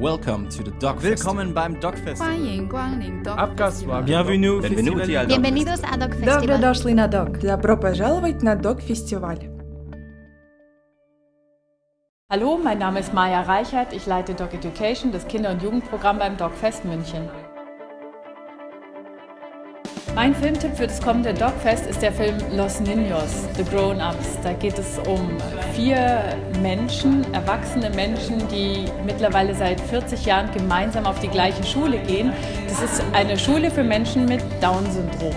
Welcome to the Dog Willkommen beim Dog Festival. Abgaswagen. Bienvenue Bienvenuti al Dog Bienvenidos a Dog Festival. Добро дошли на Dog. Добро пожаловать на Dog Festival. Hallo, mein Name ist Maja Reichert. Ich leite Dog Education, das Kinder- und Jugendprogramm beim Dogfest München. Mein Filmtipp für das kommende Dogfest ist der Film Los Niños, The Grown-Ups. Da geht es um vier Menschen, erwachsene Menschen, die mittlerweile seit 40 Jahren gemeinsam auf die gleiche Schule gehen. Das ist eine Schule für Menschen mit Down-Syndrom.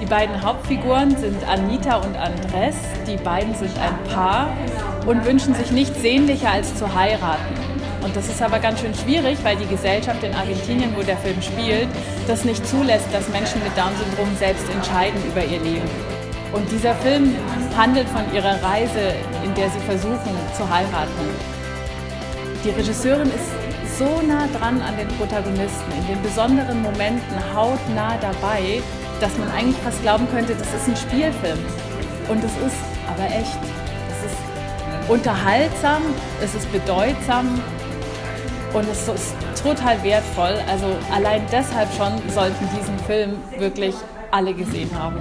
Die beiden Hauptfiguren sind Anita und Andres. Die beiden sind ein Paar und wünschen sich nichts sehnlicher als zu heiraten. Und das ist aber ganz schön schwierig, weil die Gesellschaft in Argentinien, wo der Film spielt, das nicht zulässt, dass Menschen mit Down-Syndrom selbst entscheiden über ihr Leben. Und dieser Film handelt von ihrer Reise, in der sie versuchen zu heiraten. Die Regisseurin ist so nah dran an den Protagonisten, in den besonderen Momenten hautnah dabei, dass man eigentlich fast glauben könnte, das ist ein Spielfilm. Und es ist aber echt. Es ist unterhaltsam, es ist bedeutsam und es ist total wertvoll. Also allein deshalb schon sollten diesen Film wirklich alle gesehen haben.